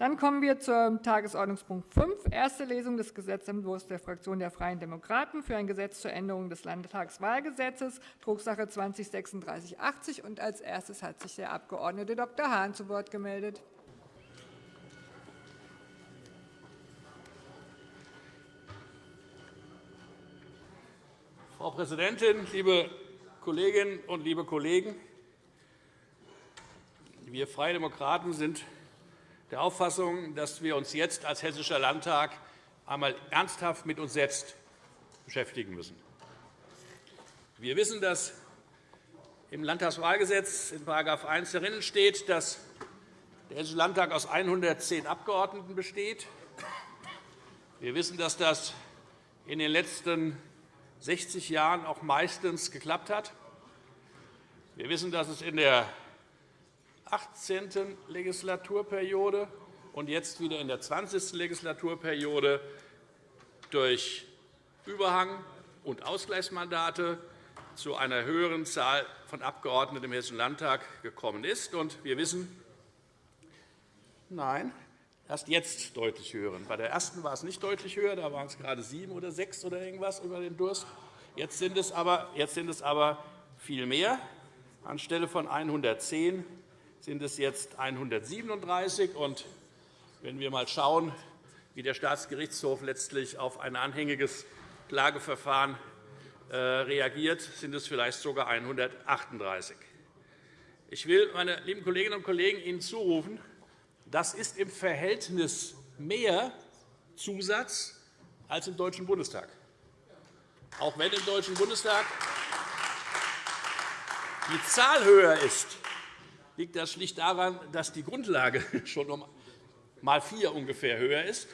Dann kommen wir zum Tagesordnungspunkt 5, erste Lesung des Gesetzentwurfs der Fraktion der Freien Demokraten für ein Gesetz zur Änderung des Landtagswahlgesetzes, Drucksache 20-3680. Als erstes hat sich der Abg. Dr. Hahn zu Wort gemeldet. Frau Präsidentin, liebe Kolleginnen und liebe Kollegen! Wir Freie Demokraten sind der Auffassung, dass wir uns jetzt als Hessischer Landtag einmal ernsthaft mit uns selbst beschäftigen müssen. Wir wissen, dass im Landtagswahlgesetz in § 1 darin steht, dass der Hessische Landtag aus 110 Abgeordneten besteht. Wir wissen, dass das in den letzten 60 Jahren auch meistens geklappt hat. Wir wissen, dass es in der 18. Legislaturperiode und jetzt wieder in der 20. Legislaturperiode durch Überhang und Ausgleichsmandate zu einer höheren Zahl von Abgeordneten im Hessischen Landtag gekommen ist. wir wissen, nein, erst jetzt deutlich höheren. Bei der ersten war es nicht deutlich höher, da waren es gerade sieben oder sechs oder irgendwas über den Durst. Jetzt sind es aber, jetzt sind es aber viel mehr. Anstelle von 110 sind es jetzt 137. Und wenn wir einmal schauen, wie der Staatsgerichtshof letztlich auf ein anhängiges Klageverfahren äh, reagiert, sind es vielleicht sogar 138. Ich will, meine lieben Kolleginnen und Kollegen, Ihnen zurufen, das ist im Verhältnis mehr Zusatz als im Deutschen Bundestag. Auch wenn im Deutschen Bundestag die Zahl höher ist, liegt das schlicht daran, dass die Grundlage schon um mal vier ungefähr höher ist.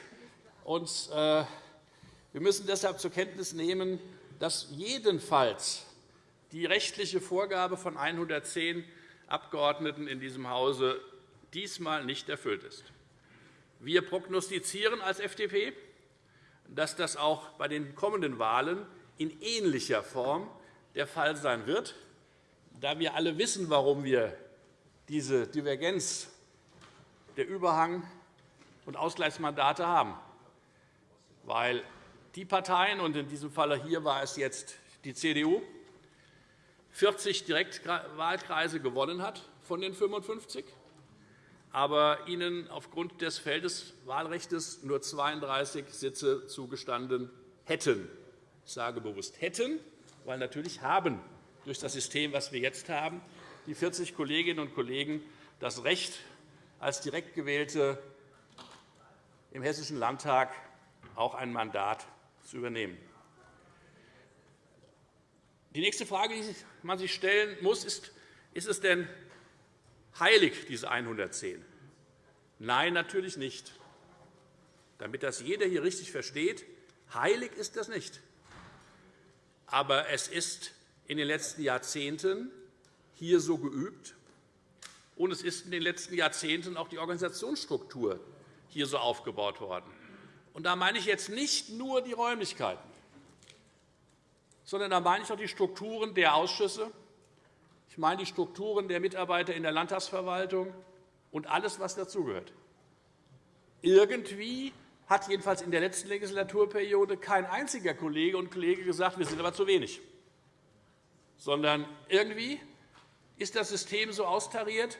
Äh, wir müssen deshalb zur Kenntnis nehmen, dass jedenfalls die rechtliche Vorgabe von 110 Abgeordneten in diesem Hause diesmal nicht erfüllt ist. Wir prognostizieren als FDP, dass das auch bei den kommenden Wahlen in ähnlicher Form der Fall sein wird, da wir alle wissen, warum wir diese Divergenz der Überhang- und Ausgleichsmandate haben. Weil die Parteien, und in diesem Fall hier war es jetzt die CDU, 40 Direktwahlkreise gewonnen hat von den 55, aber ihnen aufgrund des Feldeswahlrechts nur 32 Sitze zugestanden hätten. Ich sage bewusst hätten, weil natürlich haben durch das System, das wir jetzt haben, die 40 Kolleginnen und Kollegen das Recht, als direkt gewählte im Hessischen Landtag auch ein Mandat zu übernehmen. Die nächste Frage, die man sich stellen muss, ist, ist es denn heilig, diese 110? Nein, natürlich nicht. Damit das jeder hier richtig versteht, heilig ist das nicht. Aber es ist in den letzten Jahrzehnten hier so geübt. Und es ist in den letzten Jahrzehnten auch die Organisationsstruktur hier so aufgebaut worden. Und da meine ich jetzt nicht nur die Räumlichkeiten, sondern da meine ich auch die Strukturen der Ausschüsse, ich meine die Strukturen der Mitarbeiter in der Landtagsverwaltung und alles, was dazugehört. Irgendwie hat jedenfalls in der letzten Legislaturperiode kein einziger Kollege und Kollege gesagt, wir sind aber zu wenig, sondern irgendwie ist das System so austariert,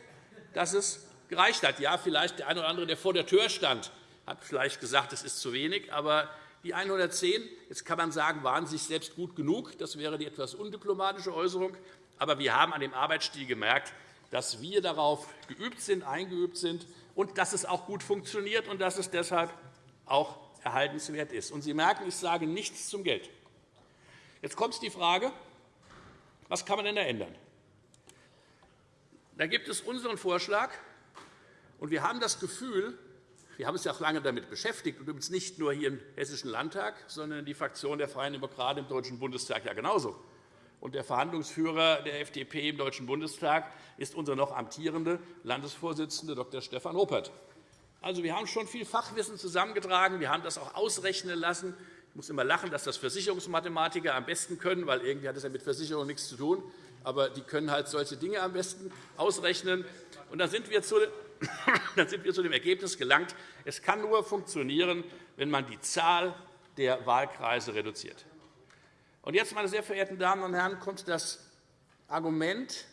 dass es gereicht hat. Ja, vielleicht der eine oder andere, der vor der Tür stand, hat vielleicht gesagt, es ist zu wenig. Aber die 110, jetzt kann man sagen, waren sich selbst gut genug. Das wäre die etwas undiplomatische Äußerung. Aber wir haben an dem Arbeitsstil gemerkt, dass wir darauf geübt sind, eingeübt sind und dass es auch gut funktioniert und dass es deshalb auch erhaltenswert ist. Und Sie merken, ich sage nichts zum Geld. Jetzt kommt die Frage, was kann man denn da ändern? Da gibt es unseren Vorschlag, und wir haben das Gefühl, wir haben uns ja auch lange damit beschäftigt, und übrigens nicht nur hier im Hessischen Landtag, sondern die Fraktion der Freien Demokraten im Deutschen Bundestag ja genauso. Und der Verhandlungsführer der FDP im Deutschen Bundestag ist unser noch amtierender Landesvorsitzender Dr. Stefan Ruppert. Also, wir haben schon viel Fachwissen zusammengetragen. Wir haben das auch ausrechnen lassen. Ich muss immer lachen, dass das Versicherungsmathematiker am besten können, weil irgendwie hat das ja mit Versicherung nichts zu tun aber die können halt solche Dinge am besten ausrechnen. Und dann sind wir zu dann sind wir zu dem Ergebnis gelangt, es kann nur funktionieren, wenn man die Zahl der Wahlkreise reduziert. Und jetzt, meine sehr verehrten Damen und Herren, kommt das Argument,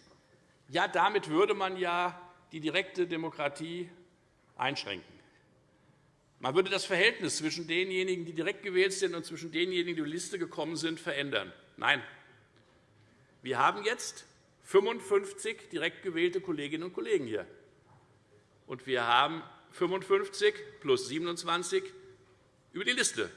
ja, damit würde man ja die direkte Demokratie einschränken. Man würde das Verhältnis zwischen denjenigen, die direkt gewählt sind, und zwischen denjenigen, die über die Liste gekommen sind, verändern. Nein. Wir haben jetzt 55 direkt gewählte Kolleginnen und Kollegen hier. Und wir haben 55 plus 27 über die Liste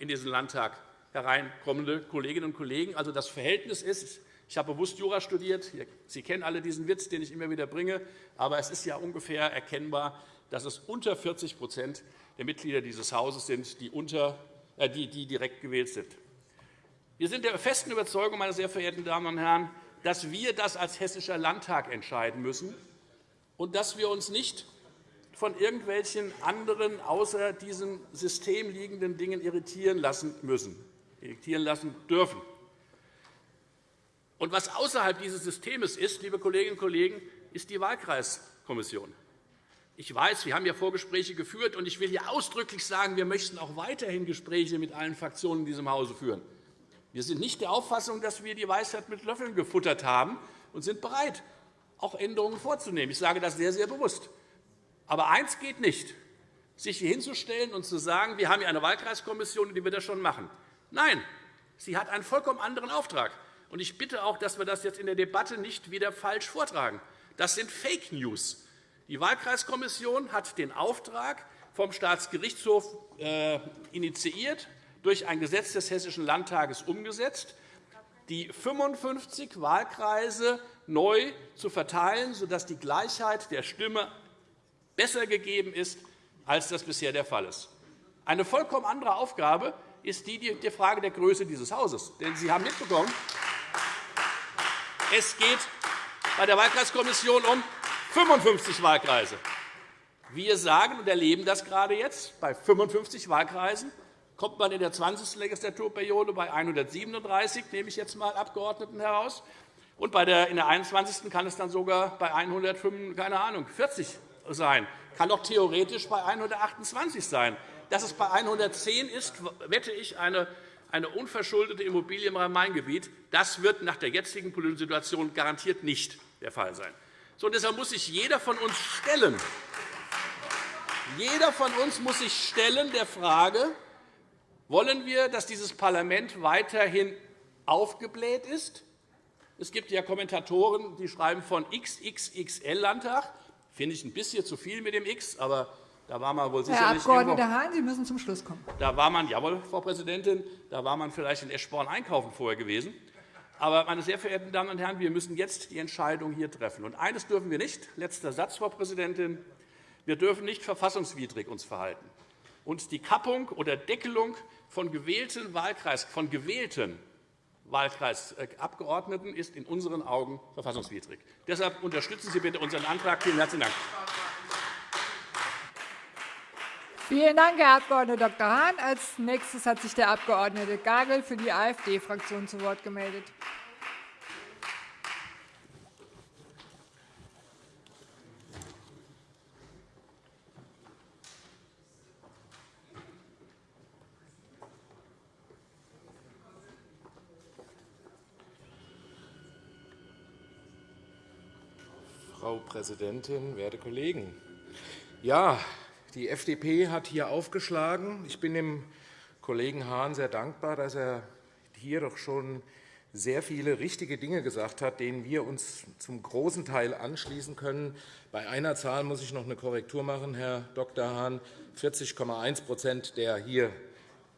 in diesen Landtag hereinkommende Kolleginnen und Kollegen. Also das Verhältnis ist, ich habe bewusst Jura studiert, Sie kennen alle diesen Witz, den ich immer wieder bringe, aber es ist ja ungefähr erkennbar, dass es unter 40% der Mitglieder dieses Hauses sind, die, unter, äh, die, die direkt gewählt sind. Wir sind der festen Überzeugung, meine sehr verehrten Damen und Herren, dass wir das als Hessischer Landtag entscheiden müssen und dass wir uns nicht von irgendwelchen anderen außer diesem System liegenden Dingen irritieren lassen müssen, irritieren lassen dürfen. Und was außerhalb dieses Systems ist, liebe Kolleginnen und Kollegen, ist die Wahlkreiskommission. Ich weiß, wir haben ja Vorgespräche geführt, und ich will hier ausdrücklich sagen, wir möchten auch weiterhin Gespräche mit allen Fraktionen in diesem Hause führen. Wir sind nicht der Auffassung, dass wir die Weisheit mit Löffeln gefuttert haben und sind bereit, auch Änderungen vorzunehmen. Ich sage das sehr, sehr bewusst. Aber eins geht nicht, sich hier hinzustellen und zu sagen, wir haben hier eine Wahlkreiskommission, die wird das schon machen. Nein, sie hat einen vollkommen anderen Auftrag. Und ich bitte auch, dass wir das jetzt in der Debatte nicht wieder falsch vortragen. Das sind Fake News. Die Wahlkreiskommission hat den Auftrag vom Staatsgerichtshof äh, initiiert, durch ein Gesetz des Hessischen Landtages umgesetzt, die 55 Wahlkreise neu zu verteilen, sodass die Gleichheit der Stimme besser gegeben ist, als das bisher der Fall ist. Eine vollkommen andere Aufgabe ist die der Frage der Größe dieses Hauses. Denn Sie haben mitbekommen, es geht bei der Wahlkreiskommission um 55 Wahlkreise. Wir sagen und erleben das gerade jetzt bei 55 Wahlkreisen kommt man in der 20. Legislaturperiode bei 137, nehme ich jetzt einmal Abgeordneten heraus. Und in der 21. kann es dann sogar bei 105, keine Ahnung, 40 sein. Kann auch theoretisch bei 128 sein. Dass es bei 110 ist, wette ich, eine, eine unverschuldete Immobilie im Rhein-Main-Gebiet. Das wird nach der jetzigen politischen Situation garantiert nicht der Fall sein. So, deshalb muss sich jeder von uns stellen, jeder von uns muss sich stellen der Frage, wollen wir, dass dieses Parlament weiterhin aufgebläht ist? Es gibt ja Kommentatoren, die schreiben von XXXL-Landtag. Finde ich ein bisschen zu viel mit dem X, aber da war man wohl sicherlich Herr Abg. Hahn, Sie müssen zum Schluss kommen. Da war man, jawohl, Frau Präsidentin, da war man vielleicht in Eschborn einkaufen vorher gewesen. Aber, meine sehr verehrten Damen und Herren, wir müssen jetzt die Entscheidung hier treffen. Und eines dürfen wir nicht. Letzter Satz, Frau Präsidentin. Wir dürfen nicht verfassungswidrig uns verhalten. Und die Kappung oder Deckelung von gewählten, Wahlkreis, von gewählten Wahlkreisabgeordneten ist in unseren Augen verfassungswidrig. Deshalb unterstützen Sie bitte unseren Antrag. Vielen herzlichen Dank. Vielen Dank, Herr Abg. Dr. Hahn. Als nächstes hat sich der Abg. Gagel für die AfD-Fraktion zu Wort gemeldet. Frau Präsidentin, werte Kollegen! Ja, die FDP hat hier aufgeschlagen. Ich bin dem Kollegen Hahn sehr dankbar, dass er hier doch schon sehr viele richtige Dinge gesagt hat, denen wir uns zum großen Teil anschließen können. Bei einer Zahl muss ich noch eine Korrektur machen, Herr Dr. Hahn. 40,1% der hier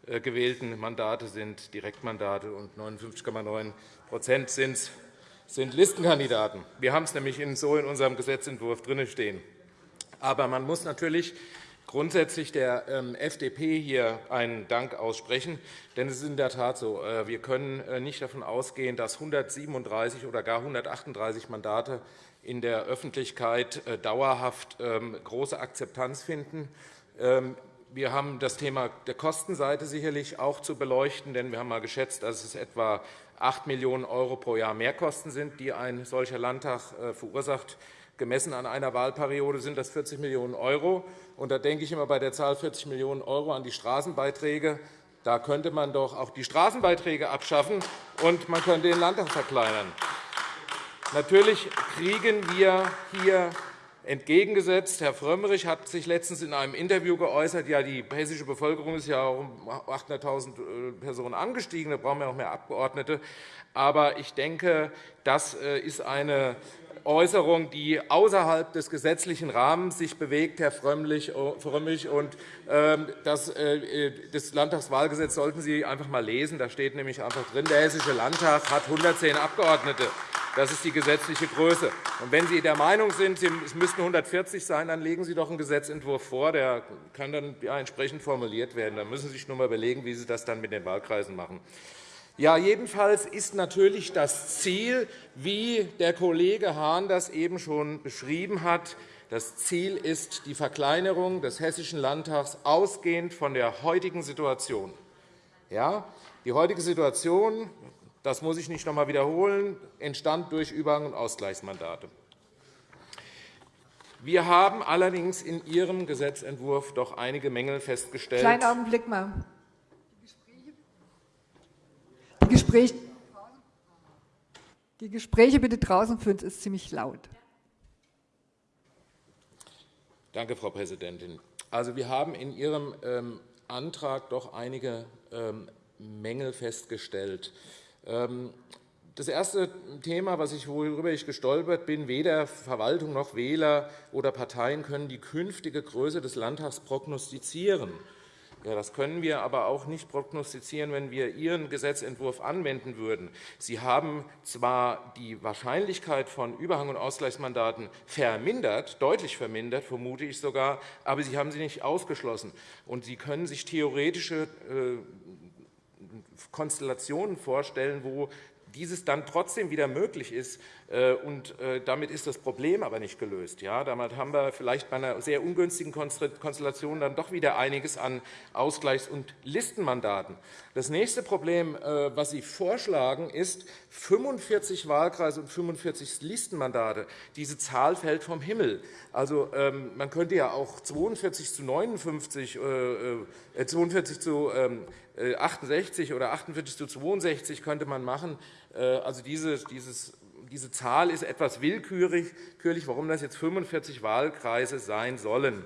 äh, gewählten Mandate sind Direktmandate und 59,9% sind sind Listenkandidaten. Wir haben es nämlich so in unserem Gesetzentwurf drin stehen. Aber man muss natürlich grundsätzlich der ähm, FDP hier einen Dank aussprechen. Denn es ist in der Tat so, äh, wir können äh, nicht davon ausgehen, dass 137 oder gar 138 Mandate in der Öffentlichkeit äh, dauerhaft ähm, große Akzeptanz finden. Ähm, wir haben das Thema der Kostenseite sicherlich auch zu beleuchten, denn wir haben einmal geschätzt, dass es etwa 8 Millionen € pro Jahr Mehrkosten sind, die ein solcher Landtag äh, verursacht. Gemessen an einer Wahlperiode sind das 40 Millionen €. Da denke ich immer bei der Zahl 40 Millionen € an die Straßenbeiträge. Da könnte man doch auch die Straßenbeiträge abschaffen, und man könnte den Landtag verkleinern. Natürlich kriegen wir hier entgegengesetzt. Herr Frömmrich hat sich letztens in einem Interview geäußert, ja, die hessische Bevölkerung ist ja um 800.000 äh, Personen angestiegen, da brauchen wir noch mehr Abgeordnete. Aber ich denke, das äh, ist eine Äußerung, die außerhalb des gesetzlichen Rahmens sich bewegt, Herr Frömmrich. Und ähm, das, äh, das Landtagswahlgesetz sollten Sie einfach einmal lesen. Da steht nämlich einfach drin, der Hessische Landtag hat 110 Abgeordnete. Das ist die gesetzliche Größe. Und wenn Sie der Meinung sind, es müssten 140 sein, dann legen Sie doch einen Gesetzentwurf vor. Der kann dann entsprechend formuliert werden. Dann müssen Sie sich nur einmal überlegen, wie Sie das dann mit den Wahlkreisen machen. Ja, jedenfalls ist natürlich das Ziel, wie der Kollege Hahn das eben schon beschrieben hat, das Ziel ist die Verkleinerung des Hessischen Landtags ausgehend von der heutigen Situation. Ja, die heutige Situation das muss ich nicht noch einmal wiederholen, entstand durch Überhang- und Ausgleichsmandate. Wir haben allerdings in Ihrem Gesetzentwurf doch einige Mängel festgestellt. Kleinen Augenblick mal. Die Gespräche, die Gespräche bitte draußen führen, es ist ziemlich laut. Danke, Frau Präsidentin. Also, wir haben in Ihrem ähm, Antrag doch einige ähm, Mängel festgestellt. Ähm, das erste Thema, worüber ich gestolpert bin, weder Verwaltung noch Wähler oder Parteien können die künftige Größe des Landtags prognostizieren. Ja, das können wir aber auch nicht prognostizieren, wenn wir Ihren Gesetzentwurf anwenden würden. Sie haben zwar die Wahrscheinlichkeit von Überhang- und Ausgleichsmandaten vermindert, deutlich vermindert, vermute ich sogar, aber Sie haben sie nicht ausgeschlossen. Und Sie können sich theoretische äh, Konstellationen vorstellen, wo dieses dann trotzdem wieder möglich ist. Äh, und äh, damit ist das Problem aber nicht gelöst. Ja, damit haben wir vielleicht bei einer sehr ungünstigen Konstellation dann doch wieder einiges an Ausgleichs- und Listenmandaten. Das nächste Problem, äh, was Sie vorschlagen, ist 45 Wahlkreise und 45 Listenmandate. Diese Zahl fällt vom Himmel. Also, ähm, man könnte ja auch 42 zu 59, 42 zu 68 oder 48 zu 62 könnte man machen. Äh, also dieses, dieses, diese Zahl ist etwas willkürlich, warum das jetzt 45 Wahlkreise sein sollen.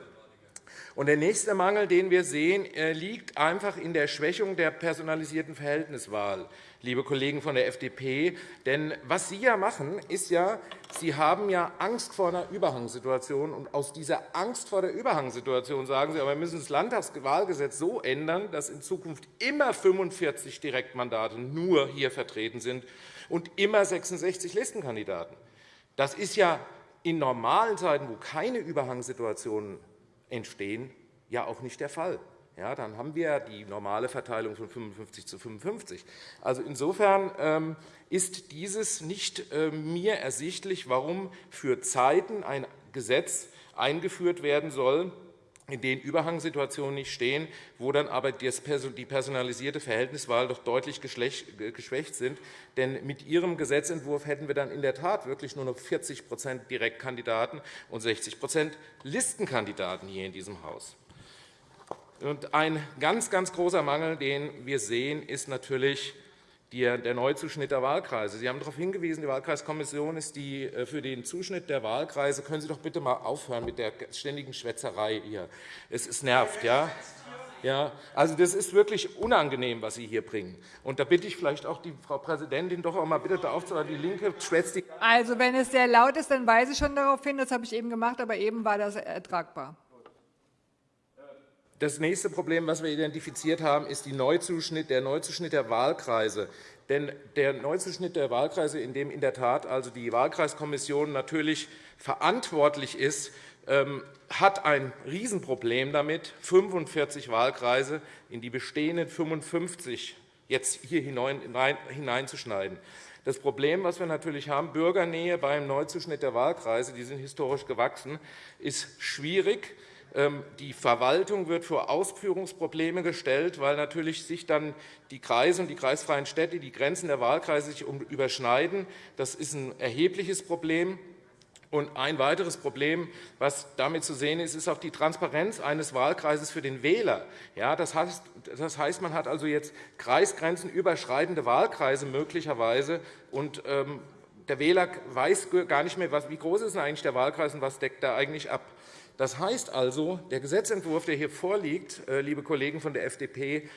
Der nächste Mangel, den wir sehen, liegt einfach in der Schwächung der personalisierten Verhältniswahl, liebe Kollegen von der FDP. Denn was Sie ja machen, ist ja, Sie haben ja Angst vor einer Überhangssituation. Und aus dieser Angst vor der Überhangssituation sagen Sie, aber wir müssen das Landtagswahlgesetz so ändern, dass in Zukunft immer 45 Direktmandate nur hier vertreten sind und immer 66 Listenkandidaten. Das ist ja in normalen Zeiten, wo keine Überhangssituationen entstehen, ja auch nicht der Fall. Ja, dann haben wir die normale Verteilung von 55 zu 55. Also insofern ähm, ist dieses nicht äh, mir ersichtlich, warum für Zeiten ein Gesetz eingeführt werden soll, in denen Überhangssituationen nicht stehen, wo dann aber die personalisierte Verhältniswahl doch deutlich geschwächt sind. Denn mit Ihrem Gesetzentwurf hätten wir dann in der Tat wirklich nur noch 40% Direktkandidaten und 60% Listenkandidaten hier in diesem Haus. Und ein ganz, ganz großer Mangel, den wir sehen, ist natürlich der Neuzuschnitt der Wahlkreise. Sie haben darauf hingewiesen, die Wahlkreiskommission ist die äh, für den Zuschnitt der Wahlkreise. Können Sie doch bitte einmal aufhören mit der ständigen Schwätzerei hier. Es, es nervt, ja? Ja, also das ist wirklich unangenehm, was Sie hier bringen. Und da bitte ich vielleicht auch die Frau Präsidentin doch auch mal bitte darauf zu Die Linke schwätzt die. Also wenn es sehr laut ist, dann weise ich schon darauf hin. Das habe ich eben gemacht, aber eben war das ertragbar. Das nächste Problem, das wir identifiziert haben, ist der Neuzuschnitt der Wahlkreise. Denn der Neuzuschnitt der Wahlkreise, in dem in der Tat also die Wahlkreiskommission natürlich verantwortlich ist, ähm, hat ein Riesenproblem damit, 45 Wahlkreise in die bestehenden 55 jetzt hier hineinzuschneiden. Das Problem, das wir natürlich haben, Bürgernähe beim Neuzuschnitt der Wahlkreise, die sind historisch gewachsen, ist schwierig. Ähm, die Verwaltung wird vor Ausführungsprobleme gestellt, weil natürlich sich dann die Kreise und die kreisfreien Städte, die Grenzen der Wahlkreise sich überschneiden. Das ist ein erhebliches Problem. Und ein weiteres Problem, was damit zu sehen ist, ist auch die Transparenz eines Wahlkreises für den Wähler. Ja, das, heißt, das heißt, man hat also jetzt kreisgrenzenüberschreitende Wahlkreise möglicherweise. Und, ähm, der Wähler weiß gar nicht mehr, wie groß ist eigentlich der Wahlkreis und was deckt er eigentlich ab. Das heißt also, der Gesetzentwurf, der hier vorliegt, äh, liebe Kollegen von der FDP,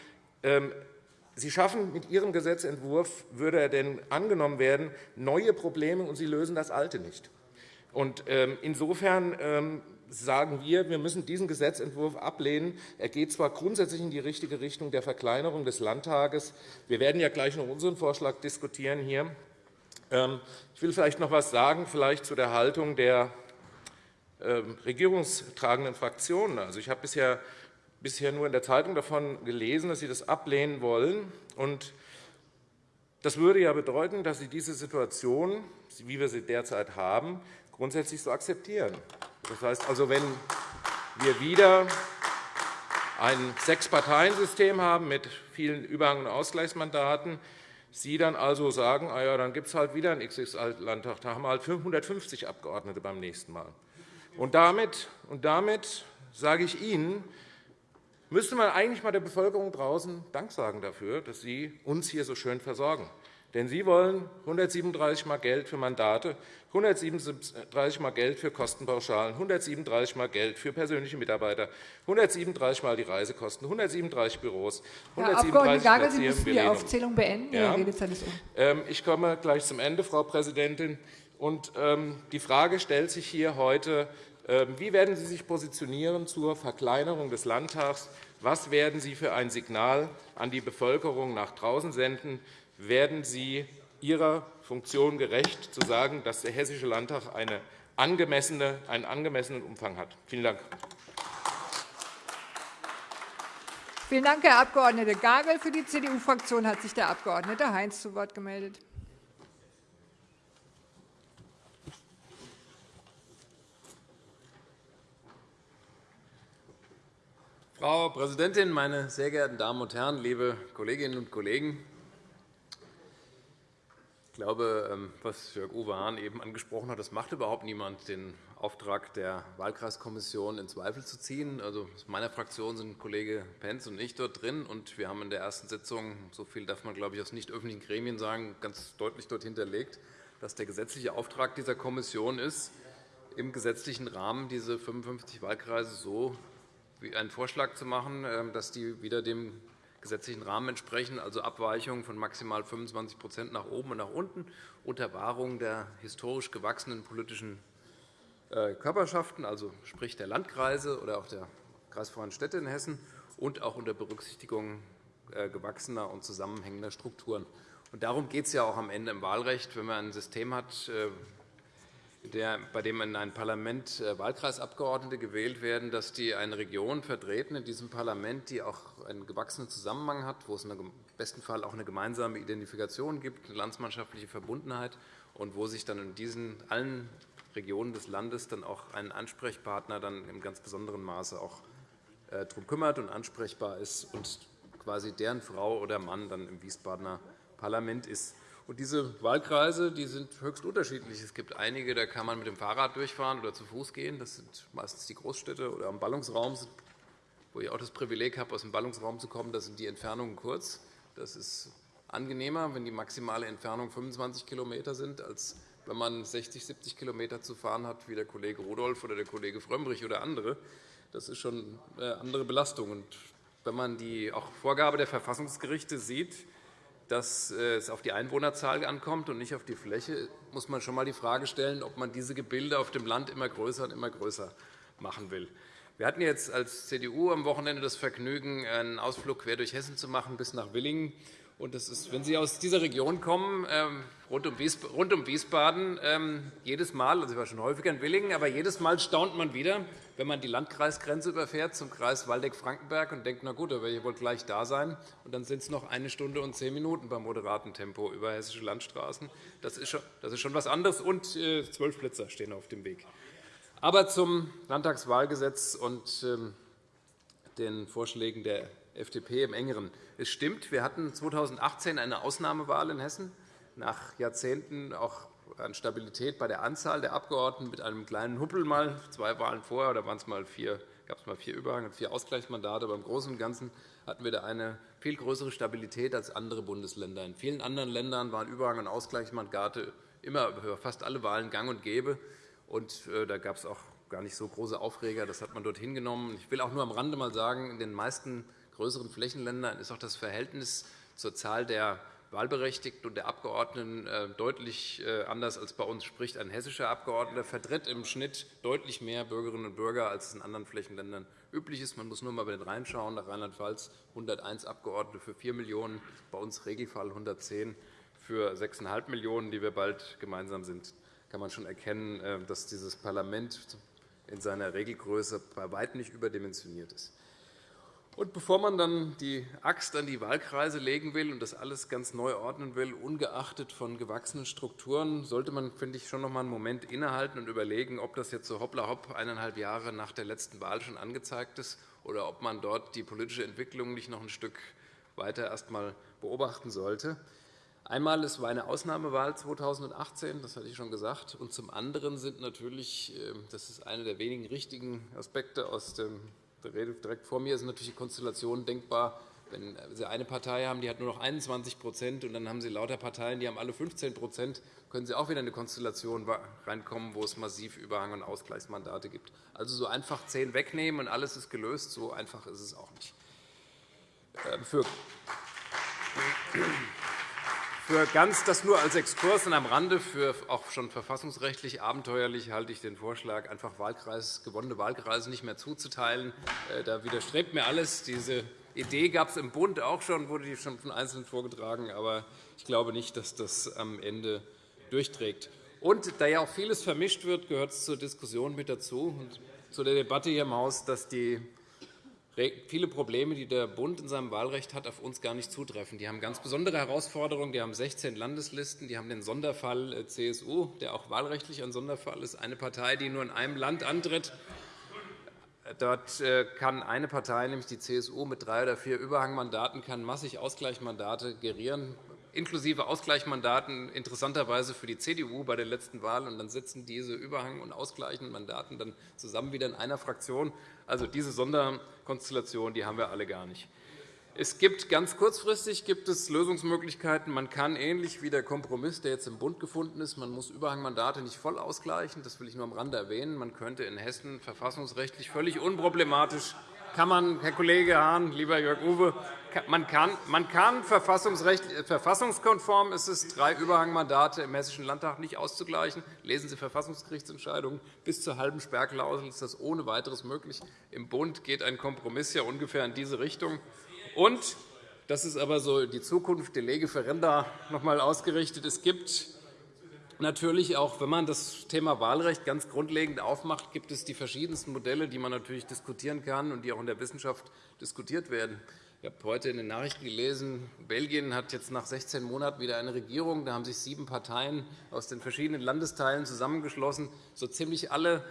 ähm, Sie schaffen mit Ihrem Gesetzentwurf, würde er denn angenommen werden, neue Probleme, und Sie lösen das alte nicht. Ähm, insofern ähm, sagen wir, wir müssen diesen Gesetzentwurf ablehnen. Er geht zwar grundsätzlich in die richtige Richtung der Verkleinerung des Landtages. Wir werden ja gleich noch unseren Vorschlag diskutieren hier. Ich will vielleicht noch etwas sagen, vielleicht zu der Haltung der regierungstragenden Fraktionen. Also, ich habe bisher, bisher nur in der Zeitung davon gelesen, dass Sie das ablehnen wollen. Und das würde ja bedeuten, dass Sie diese Situation, wie wir sie derzeit haben, grundsätzlich so akzeptieren. Das heißt also, wenn wir wieder ein Sechs-Parteien-System haben mit vielen Überhang- und Ausgleichsmandaten, Sie dann also sagen, ah ja, dann gibt es halt wieder einen XXL-Landtag, da haben wir halt 150 Abgeordnete beim nächsten Mal. Und damit, und damit sage ich Ihnen, müsste man eigentlich einmal der Bevölkerung draußen Dank sagen dafür, dass Sie uns hier so schön versorgen. Denn Sie wollen 137 Mal Geld für Mandate, 137 Mal Geld für Kostenpauschalen, 137 Mal Geld für persönliche Mitarbeiter, 137 Mal die Reisekosten, 137 Büros, 137 Herr Abg. Sie müssen die Aufzählung beenden. Ja. Redezeit ist um. Ähm, ich komme gleich zum Ende, Frau Präsidentin. Und ähm, die Frage stellt sich hier heute, ähm, wie werden Sie sich positionieren zur Verkleinerung des Landtags? Was werden Sie für ein Signal an die Bevölkerung nach draußen senden? werden Sie Ihrer Funktion gerecht, zu sagen, dass der Hessische Landtag eine angemessene, einen angemessenen Umfang hat. Vielen Dank. Vielen Dank, Herr Abg. Gagel. Für die CDU-Fraktion hat sich der Abg. Heinz zu Wort gemeldet. Frau Präsidentin, meine sehr geehrten Damen und Herren, liebe Kolleginnen und Kollegen! Ich glaube, ähm, was Jörg Uwe Hahn eben angesprochen hat, das macht überhaupt niemand, den Auftrag der Wahlkreiskommission in Zweifel zu ziehen. Also aus meiner Fraktion sind Kollege Pentz und ich dort drin. und Wir haben in der ersten Sitzung, so viel darf man glaube ich, aus nicht öffentlichen Gremien sagen, ganz deutlich dort hinterlegt, dass der gesetzliche Auftrag dieser Kommission ist, im gesetzlichen Rahmen diese 55 Wahlkreise so einen Vorschlag zu machen, ähm, dass die wieder dem gesetzlichen Rahmen entsprechen, also Abweichungen von maximal 25% nach oben und nach unten, unter Wahrung der historisch gewachsenen politischen äh, Körperschaften, also sprich der Landkreise oder auch der kreisfreien Städte in Hessen, und auch unter Berücksichtigung äh, gewachsener und zusammenhängender Strukturen. Und darum geht es ja auch am Ende im Wahlrecht, wenn man ein System hat, äh, der, bei dem in ein Parlament äh, Wahlkreisabgeordnete gewählt werden, dass die eine Region vertreten in diesem Parlament, die auch einen gewachsenen Zusammenhang hat, wo es im besten Fall auch eine gemeinsame Identifikation gibt, eine landsmannschaftliche Verbundenheit und wo sich dann in diesen allen Regionen des Landes dann auch ein Ansprechpartner dann im ganz besonderen Maße auch äh, darum kümmert und ansprechbar ist und quasi deren Frau oder Mann dann im Wiesbadener Parlament ist. Diese Wahlkreise die sind höchst unterschiedlich. Es gibt einige, da kann man mit dem Fahrrad durchfahren oder zu Fuß gehen. Das sind meistens die Großstädte oder am Ballungsraum, wo ich auch das Privileg habe, aus dem Ballungsraum zu kommen. Da sind die Entfernungen kurz. Das ist angenehmer, wenn die maximale Entfernung 25 km sind, als wenn man 60, 70 km zu fahren hat, wie der Kollege Rudolph oder der Kollege Frömmrich oder andere. Das ist schon eine andere Belastung. Und wenn man die auch Vorgabe der Verfassungsgerichte sieht, dass äh, es auf die Einwohnerzahl ankommt und nicht auf die Fläche, muss man schon einmal die Frage stellen, ob man diese Gebilde auf dem Land immer größer und immer größer machen will. Wir hatten jetzt als CDU am Wochenende das Vergnügen, einen Ausflug quer durch Hessen zu machen bis nach Willingen. Und das ist, wenn Sie aus dieser Region kommen, ähm, rund um Wiesbaden, ähm, jedes Mal, also ich war schon häufiger in Willingen, aber jedes Mal staunt man wieder, wenn man die Landkreisgrenze überfährt zum Kreis Waldeck-Frankenberg und denkt, na gut, da werde ich wohl gleich da sein. Und dann sind es noch eine Stunde und zehn Minuten beim moderaten Tempo über hessische Landstraßen. Das ist schon, das ist schon etwas anderes. Und äh, zwölf Blitzer stehen auf dem Weg. Aber zum Landtagswahlgesetz und ähm, den Vorschlägen der FDP im Engeren. Es stimmt, wir hatten 2018 eine Ausnahmewahl in Hessen, nach Jahrzehnten auch an Stabilität bei der Anzahl der Abgeordneten mit einem kleinen Huppel mal, zwei Wahlen vorher, da waren es mal vier, gab es mal vier Überhang und vier Ausgleichsmandate. Aber im Großen und Ganzen hatten wir da eine viel größere Stabilität als andere Bundesländer. In vielen anderen Ländern waren Überhang- und Ausgleichsmandate immer über fast alle Wahlen gang und gäbe. Und äh, da gab es auch gar nicht so große Aufreger. Das hat man dort hingenommen. Ich will auch nur am Rande mal sagen, in den meisten größeren Flächenländern ist auch das Verhältnis zur Zahl der Wahlberechtigten und der Abgeordneten äh, deutlich äh, anders als bei uns. Sprich, ein hessischer Abgeordneter vertritt im Schnitt deutlich mehr Bürgerinnen und Bürger, als es in anderen Flächenländern üblich ist. Man muss nur einmal den reinschauen. Nach Rheinland-Pfalz 101 Abgeordnete für 4 Millionen €, bei uns Regelfall 110 für 6,5 Millionen €, die wir bald gemeinsam sind. kann man schon erkennen, äh, dass dieses Parlament in seiner Regelgröße bei weitem nicht überdimensioniert ist. Und bevor man dann die Axt an die Wahlkreise legen will und das alles ganz neu ordnen will, ungeachtet von gewachsenen Strukturen, sollte man, finde ich, schon noch einmal einen Moment innehalten und überlegen, ob das jetzt so hoppla hopp eineinhalb Jahre nach der letzten Wahl schon angezeigt ist oder ob man dort die politische Entwicklung nicht noch ein Stück weiter erst einmal beobachten sollte. Einmal es war eine Ausnahmewahl 2018, das hatte ich schon gesagt, und zum anderen sind natürlich, äh, das ist einer der wenigen richtigen Aspekte aus dem direkt vor mir ist natürlich die Konstellation denkbar, wenn Sie eine Partei haben, die hat nur noch 21% und dann haben Sie lauter Parteien, die haben alle 15% können Sie auch wieder in eine Konstellation reinkommen, wo es massiv Überhang- und Ausgleichsmandate gibt. Also so einfach zehn wegnehmen und alles ist gelöst, so einfach ist es auch nicht. Äh, für für ganz das nur als Exkurs und am Rande, für auch schon verfassungsrechtlich abenteuerlich halte ich den Vorschlag, einfach Wahlkreis, gewonnene Wahlkreise nicht mehr zuzuteilen. Äh, da widerstrebt mir alles. Diese Idee gab es im Bund auch schon, wurde die schon von Einzelnen vorgetragen. Aber ich glaube nicht, dass das am Ende durchträgt. Und da ja auch vieles vermischt wird, gehört es zur Diskussion mit dazu und zu der Debatte hier im Haus, dass die viele Probleme, die der Bund in seinem Wahlrecht hat, auf uns gar nicht zutreffen. Die haben ganz besondere Herausforderungen. Die haben 16 Landeslisten. Die haben den Sonderfall äh, CSU, der auch wahlrechtlich ein Sonderfall ist. Eine Partei, die nur in einem Land antritt. Dort äh, kann eine Partei, nämlich die CSU, mit drei oder vier Überhangmandaten kann massig Ausgleichsmandate gerieren inklusive Ausgleichsmandaten interessanterweise für die CDU bei der letzten Wahl. Und dann sitzen diese Überhang- und ausgleichenden Mandaten dann zusammen wieder in einer Fraktion. Also diese Sonderkonstellation die haben wir alle gar nicht. Es gibt ganz kurzfristig gibt es Lösungsmöglichkeiten. Man kann ähnlich wie der Kompromiss, der jetzt im Bund gefunden ist, man muss Überhangmandate nicht voll ausgleichen. Das will ich nur am Rande erwähnen. Man könnte in Hessen verfassungsrechtlich völlig unproblematisch kann man, Herr Kollege Hahn, lieber Jörg Uwe, man kann, man kann verfassungskonform ist es, drei Überhangmandate im Hessischen Landtag nicht auszugleichen. Lesen Sie Verfassungsgerichtsentscheidungen. Bis zur halben Sperrklausel ist das ohne weiteres möglich. Im Bund geht ein Kompromiss ja ungefähr in diese Richtung. Und das ist aber so die Zukunft, der Lege Ferenda noch einmal ausgerichtet. Es gibt natürlich auch, wenn man das Thema Wahlrecht ganz grundlegend aufmacht, gibt es die verschiedensten Modelle, die man natürlich diskutieren kann und die auch in der Wissenschaft diskutiert werden. Ich habe heute in den Nachrichten gelesen, Belgien hat jetzt nach 16 Monaten wieder eine Regierung. Da haben sich sieben Parteien aus den verschiedenen Landesteilen zusammengeschlossen. So ziemlich alle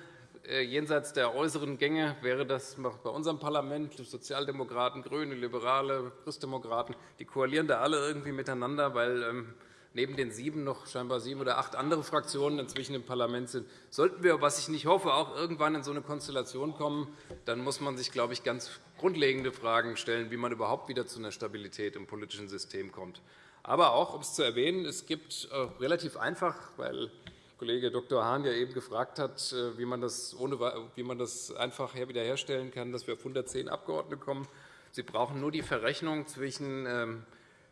äh, jenseits der äußeren Gänge wäre das bei unserem Parlament, Sozialdemokraten, GRÜNE, Liberale, Christdemokraten, die koalieren da alle irgendwie miteinander, weil ähm, neben den sieben noch scheinbar sieben oder acht andere Fraktionen inzwischen im Parlament sind. Sollten wir, was ich nicht hoffe, auch irgendwann in so eine Konstellation kommen, dann muss man sich, glaube ich, ganz grundlegende Fragen stellen, wie man überhaupt wieder zu einer Stabilität im politischen System kommt. Aber auch, um es zu erwähnen, es gibt äh, relativ einfach, weil Kollege Dr. Hahn ja eben gefragt hat, äh, wie man das, ohne, wie man das einfach wiederherstellen kann, dass wir auf 110 Abgeordnete kommen. Sie brauchen nur die Verrechnung zwischen ähm,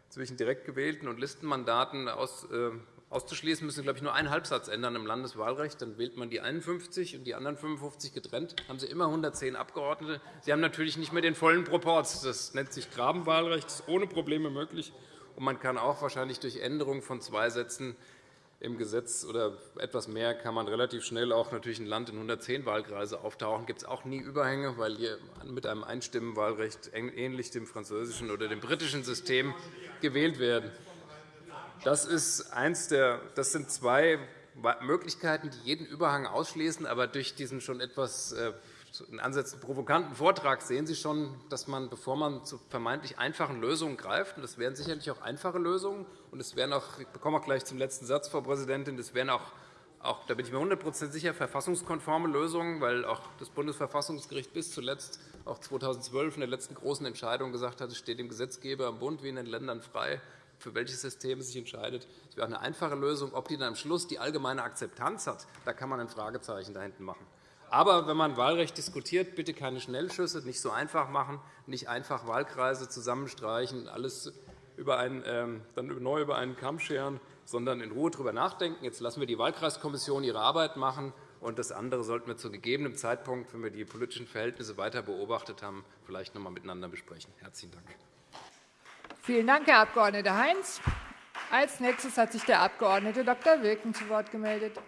zwischen direkt gewählten und Listenmandaten äh, auszuschließen, müssen glaube ich, nur einen Halbsatz ändern im Landeswahlrecht. Dann wählt man die 51 und die anderen 55 getrennt. Dann haben Sie immer 110 Abgeordnete. Sie haben natürlich nicht mehr den vollen Proporz. Das nennt sich Grabenwahlrecht. Das ist ohne Probleme möglich. Und man kann auch wahrscheinlich durch Änderung von zwei Sätzen im Gesetz oder etwas mehr kann man relativ schnell auch natürlich ein Land in 110 Wahlkreise auftauchen. Gibt es auch nie Überhänge, weil hier mit einem Einstimmenwahlrecht ähnlich dem französischen oder dem britischen System gewählt werden. Das, ist eins der, das sind zwei Möglichkeiten, die jeden Überhang ausschließen, aber durch diesen schon etwas äh, in Ansätzen provokanten Vortrag sehen Sie schon, dass man, bevor man zu vermeintlich einfachen Lösungen greift, und das wären sicherlich auch einfache Lösungen, und es wären auch, ich bekomme auch gleich zum letzten Satz, Frau Präsidentin, das wären auch, auch da bin ich mir 100 sicher, verfassungskonforme Lösungen, weil auch das Bundesverfassungsgericht bis zuletzt, auch 2012 in der letzten großen Entscheidung gesagt hat, es steht dem Gesetzgeber im Bund wie in den Ländern frei, für welches System es sich entscheidet. Es wäre auch eine einfache Lösung. Ob die dann am Schluss die allgemeine Akzeptanz hat, da kann man ein Fragezeichen dahinter machen. Aber wenn man Wahlrecht diskutiert, bitte keine Schnellschüsse, nicht so einfach machen, nicht einfach Wahlkreise zusammenstreichen, alles über einen, ähm, dann neu über einen Kamm scheren, sondern in Ruhe darüber nachdenken. Jetzt lassen wir die Wahlkreiskommission ihre Arbeit machen. Und das andere sollten wir zu gegebenem Zeitpunkt, wenn wir die politischen Verhältnisse weiter beobachtet haben, vielleicht noch einmal miteinander besprechen. Herzlichen Dank. Vielen Dank, Herr Abg. Heinz. Als nächstes hat sich der Abg. Dr. Wilken zu Wort gemeldet.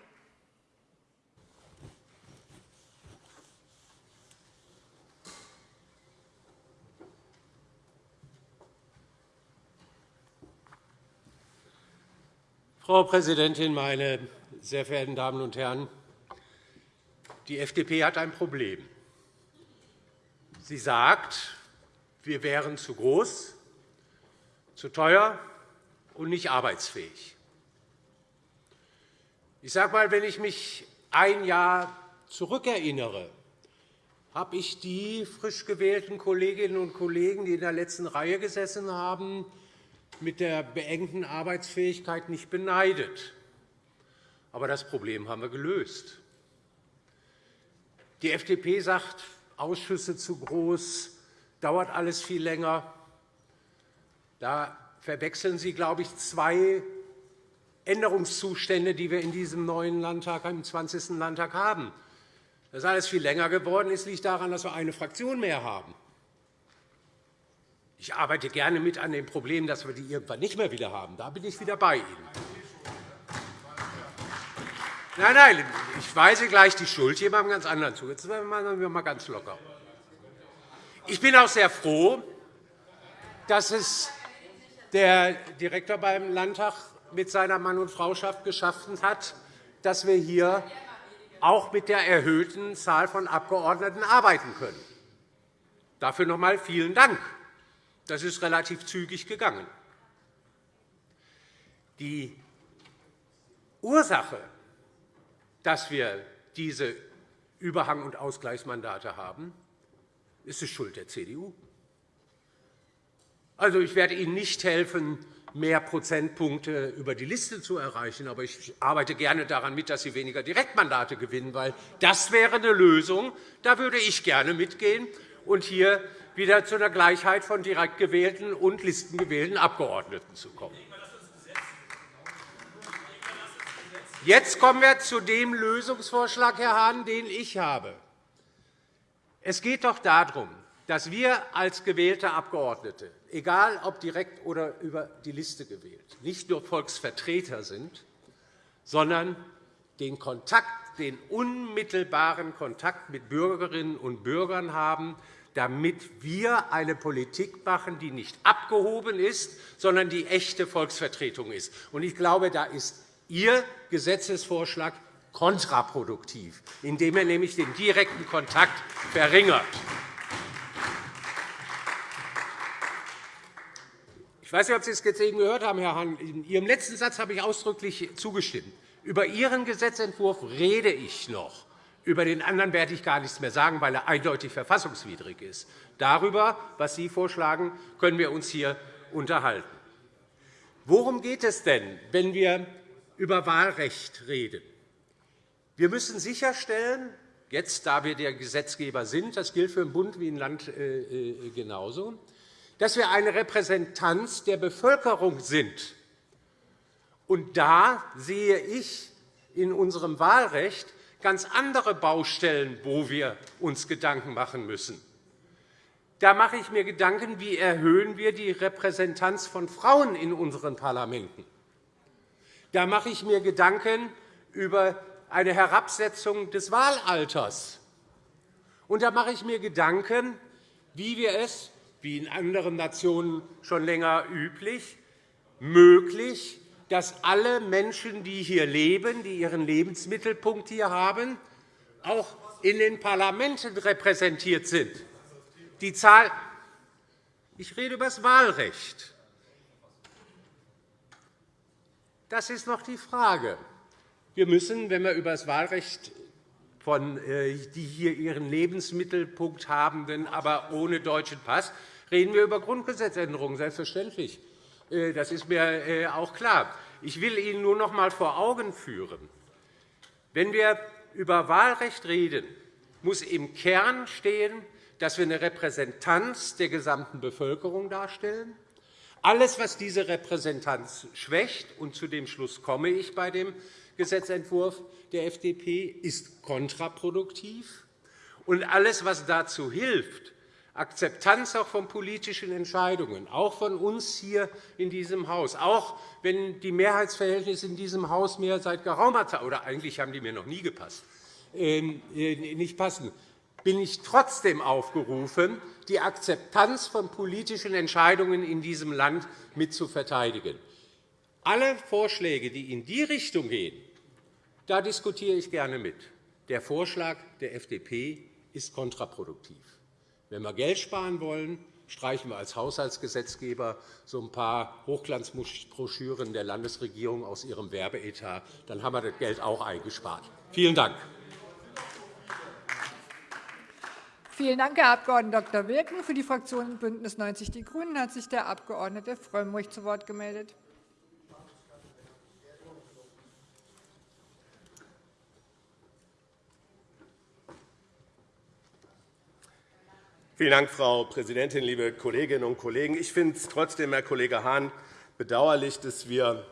Frau Präsidentin, meine sehr verehrten Damen und Herren! Die FDP hat ein Problem. Sie sagt, wir wären zu groß, zu teuer und nicht arbeitsfähig. Ich sage einmal, wenn ich mich ein Jahr zurückerinnere, habe ich die frisch gewählten Kolleginnen und Kollegen, die in der letzten Reihe gesessen haben, mit der beengten Arbeitsfähigkeit nicht beneidet. Aber das Problem haben wir gelöst. Die FDP sagt, Ausschüsse zu groß, dauert alles viel länger. Da verwechseln Sie, glaube ich, zwei Änderungszustände, die wir in diesem neuen Landtag, im 20. Landtag haben. Dass alles viel länger geworden ist, liegt daran, dass wir eine Fraktion mehr haben. Ich arbeite gerne mit an dem Problem, dass wir die irgendwann nicht mehr wieder haben. Da bin ich wieder bei Ihnen. Nein, nein, ich weise gleich die Schuld jemandem ganz anderen zu. Jetzt machen wir mal ganz locker. Ich bin auch sehr froh, dass es der Direktor beim Landtag mit seiner Mann- und Frauschaft geschaffen hat, dass wir hier auch mit der erhöhten Zahl von Abgeordneten arbeiten können. Dafür noch einmal vielen Dank. Das ist relativ zügig gegangen. Die Ursache, dass wir diese Überhang- und Ausgleichsmandate haben, ist die Schuld der CDU. Also, ich werde Ihnen nicht helfen, mehr Prozentpunkte über die Liste zu erreichen. Aber ich arbeite gerne daran mit, dass Sie weniger Direktmandate gewinnen, weil das wäre eine Lösung. Da würde ich gerne mitgehen und hier wieder zu einer Gleichheit von direkt gewählten und listengewählten Abgeordneten zu kommen. Jetzt kommen wir zu dem Lösungsvorschlag, Herr Hahn, den ich habe. Es geht doch darum, dass wir als gewählte Abgeordnete, egal ob direkt oder über die Liste gewählt, nicht nur Volksvertreter sind, sondern den Kontakt, den unmittelbaren Kontakt mit Bürgerinnen und Bürgern haben, damit wir eine Politik machen, die nicht abgehoben ist, sondern die echte Volksvertretung ist. Ich glaube, da ist Ihr Gesetzesvorschlag kontraproduktiv, indem er nämlich den direkten Kontakt verringert. Ich weiß nicht, ob Sie es jetzt eben gehört haben, Herr Hahn. In Ihrem letzten Satz habe ich ausdrücklich zugestimmt. Über Ihren Gesetzentwurf rede ich noch. Über den anderen werde ich gar nichts mehr sagen, weil er eindeutig verfassungswidrig ist. Darüber, was Sie vorschlagen, können wir uns hier unterhalten. Worum geht es denn, wenn wir über Wahlrecht reden? Wir müssen sicherstellen, jetzt, da wir der Gesetzgeber sind, das gilt für den Bund wie im Land äh, äh, genauso, dass wir eine Repräsentanz der Bevölkerung sind. Und da sehe ich in unserem Wahlrecht ganz andere Baustellen, wo wir uns Gedanken machen müssen. Da mache ich mir Gedanken, wie erhöhen wir die Repräsentanz von Frauen in unseren Parlamenten. Da mache ich mir Gedanken über eine Herabsetzung des Wahlalters. Und da mache ich mir Gedanken, wie wir es, wie in anderen Nationen schon länger üblich, möglich dass alle Menschen, die hier leben, die ihren Lebensmittelpunkt hier haben, auch in den Parlamenten repräsentiert sind. Die Zahl ich rede über das Wahlrecht. Das ist noch die Frage. Wir müssen, wenn wir über das Wahlrecht von äh, die hier ihren Lebensmittelpunkt habenden, aber ohne deutschen Pass, reden wir über Grundgesetzänderungen, selbstverständlich. Äh, das ist mir äh, auch klar. Ich will Ihnen nur noch einmal vor Augen führen, wenn wir über Wahlrecht reden, muss im Kern stehen, dass wir eine Repräsentanz der gesamten Bevölkerung darstellen. Alles, was diese Repräsentanz schwächt, und zu dem Schluss komme ich bei dem Gesetzentwurf der FDP, ist kontraproduktiv. Und alles, was dazu hilft, Akzeptanz auch von politischen Entscheidungen, auch von uns hier in diesem Haus, auch wenn die Mehrheitsverhältnisse in diesem Haus mir seit geraumer Zeit, oder eigentlich haben die mir noch nie gepasst, ähm, äh, nicht passen, bin ich trotzdem aufgerufen, die Akzeptanz von politischen Entscheidungen in diesem Land mit zu verteidigen. Alle Vorschläge, die in die Richtung gehen, da diskutiere ich gerne mit. Der Vorschlag der FDP ist kontraproduktiv. Wenn wir Geld sparen wollen, streichen wir als Haushaltsgesetzgeber so ein paar Hochglanzbroschüren der Landesregierung aus ihrem Werbeetat. Dann haben wir das Geld auch eingespart. Vielen Dank. Vielen Dank, Herr Abg. Dr. Wilken. Für die Fraktion BÜNDNIS 90 die GRÜNEN hat sich der Abg. Frömmrich zu Wort gemeldet. Vielen Dank, Frau Präsidentin, liebe Kolleginnen und Kollegen! Ich finde es trotzdem, Herr Kollege Hahn, bedauerlich, dass wir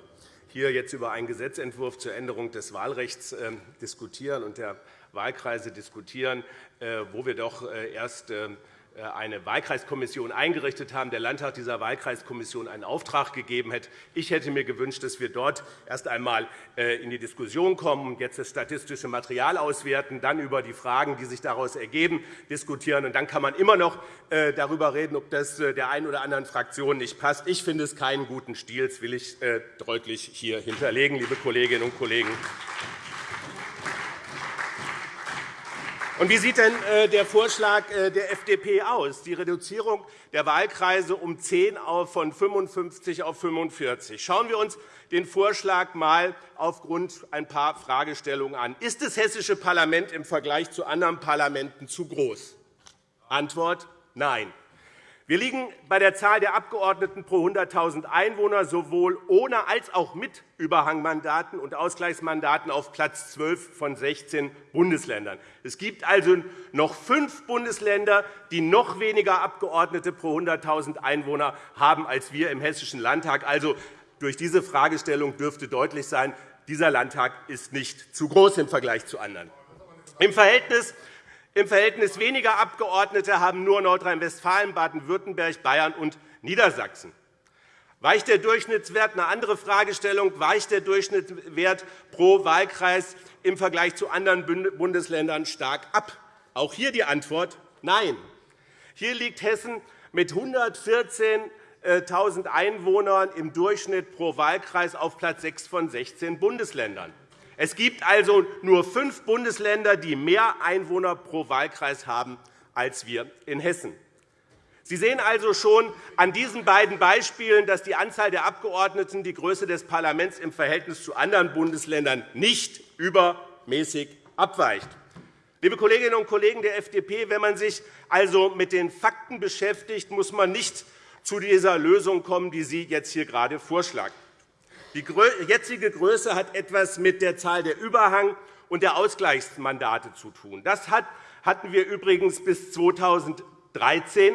hier jetzt über einen Gesetzentwurf zur Änderung des Wahlrechts ähm, diskutieren und der Wahlkreise diskutieren, äh, wo wir doch äh, erst äh, eine Wahlkreiskommission eingerichtet haben, der Landtag dieser Wahlkreiskommission einen Auftrag gegeben hat. Ich hätte mir gewünscht, dass wir dort erst einmal in die Diskussion kommen, jetzt das statistische Material auswerten, dann über die Fragen, die sich daraus ergeben, diskutieren. Und dann kann man immer noch darüber reden, ob das der einen oder anderen Fraktion nicht passt. Ich finde es keinen guten Stil, das will ich deutlich hier hinterlegen, liebe Kolleginnen und Kollegen. Und wie sieht denn äh, der Vorschlag äh, der FDP aus? Die Reduzierung der Wahlkreise um 10 von 55 auf 45. Schauen wir uns den Vorschlag einmal aufgrund ein paar Fragestellungen an. Ist das hessische Parlament im Vergleich zu anderen Parlamenten zu groß? Antwort Nein. Wir liegen bei der Zahl der Abgeordneten pro 100.000 Einwohner sowohl ohne als auch mit Überhangmandaten und Ausgleichsmandaten auf Platz 12 von 16 Bundesländern. Es gibt also noch fünf Bundesländer, die noch weniger Abgeordnete pro 100.000 Einwohner haben als wir im Hessischen Landtag. Also, durch diese Fragestellung dürfte deutlich sein, dieser Landtag ist nicht zu groß im Vergleich zu anderen. Im Verhältnis im Verhältnis weniger Abgeordnete haben nur Nordrhein-Westfalen, Baden-Württemberg, Bayern und Niedersachsen. Weicht der Durchschnittswert, eine andere Fragestellung, weicht der Durchschnittswert pro Wahlkreis im Vergleich zu anderen Bundesländern stark ab? Auch hier die Antwort Nein. Hier liegt Hessen mit 114.000 Einwohnern im Durchschnitt pro Wahlkreis auf Platz 6 von 16 Bundesländern. Es gibt also nur fünf Bundesländer, die mehr Einwohner pro Wahlkreis haben als wir in Hessen. Sie sehen also schon an diesen beiden Beispielen, dass die Anzahl der Abgeordneten die Größe des Parlaments im Verhältnis zu anderen Bundesländern nicht übermäßig abweicht. Liebe Kolleginnen und Kollegen der FDP, wenn man sich also mit den Fakten beschäftigt, muss man nicht zu dieser Lösung kommen, die Sie jetzt hier gerade vorschlagen. Die jetzige Größe hat etwas mit der Zahl der Überhang- und der Ausgleichsmandate zu tun. Das hatten wir übrigens bis 2013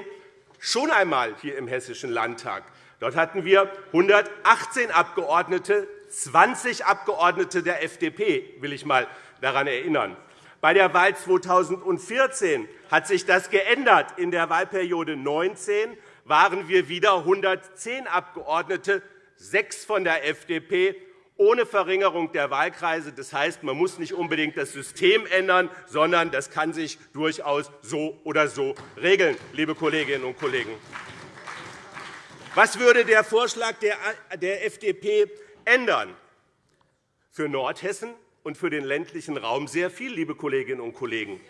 schon einmal hier im Hessischen Landtag. Dort hatten wir 118 Abgeordnete, 20 Abgeordnete der FDP, will ich einmal daran erinnern. Bei der Wahl 2014 hat sich das geändert. In der Wahlperiode 19 waren wir wieder 110 Abgeordnete, sechs von der FDP, ohne Verringerung der Wahlkreise. Das heißt, man muss nicht unbedingt das System ändern, sondern das kann sich durchaus so oder so regeln, liebe Kolleginnen und Kollegen. Was würde der Vorschlag der FDP ändern? Für Nordhessen und für den ländlichen Raum sehr viel, liebe Kolleginnen und Kollegen.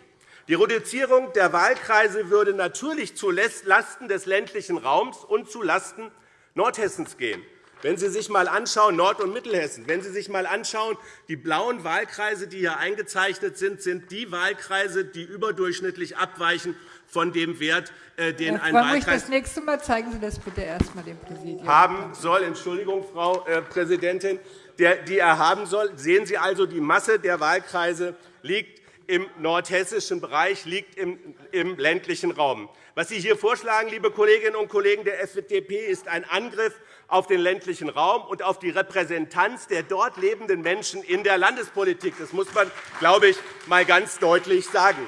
Die Reduzierung der Wahlkreise würde natürlich zulasten des ländlichen Raums und zulasten Nordhessens gehen. Wenn Sie sich einmal anschauen, Nord- und Mittelhessen, wenn Sie sich einmal anschauen, die blauen Wahlkreise, die hier eingezeichnet sind, sind die Wahlkreise, die überdurchschnittlich abweichen von dem Wert, äh, den ein Wahlkreis das nächste Mal zeigen Sie das bitte erst einmal dem Präsidium. haben soll. Entschuldigung, Frau äh, Präsidentin, die er haben soll. Sehen Sie also, die Masse der Wahlkreise liegt im nordhessischen Bereich, liegt im ländlichen Raum. Was Sie hier vorschlagen, liebe Kolleginnen und Kollegen der FDP, ist ein Angriff auf den ländlichen Raum und auf die Repräsentanz der dort lebenden Menschen in der Landespolitik. Das muss man, glaube ich, einmal ganz deutlich sagen.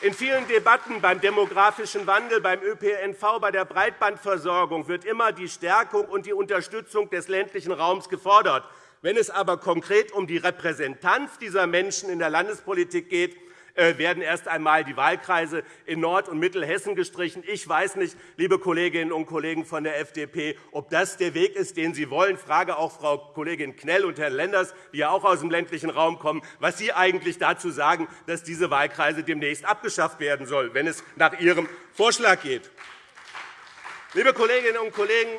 In vielen Debatten beim demografischen Wandel, beim ÖPNV, bei der Breitbandversorgung wird immer die Stärkung und die Unterstützung des ländlichen Raums gefordert. Wenn es aber konkret um die Repräsentanz dieser Menschen in der Landespolitik geht, werden erst einmal die Wahlkreise in Nord- und Mittelhessen gestrichen. Ich weiß nicht, liebe Kolleginnen und Kollegen von der FDP, ob das der Weg ist, den Sie wollen. Ich frage auch Frau Kollegin Knell und Herrn Lenders, die ja auch aus dem ländlichen Raum kommen, was Sie eigentlich dazu sagen, dass diese Wahlkreise demnächst abgeschafft werden sollen, wenn es nach Ihrem Vorschlag geht. Liebe Kolleginnen und Kollegen,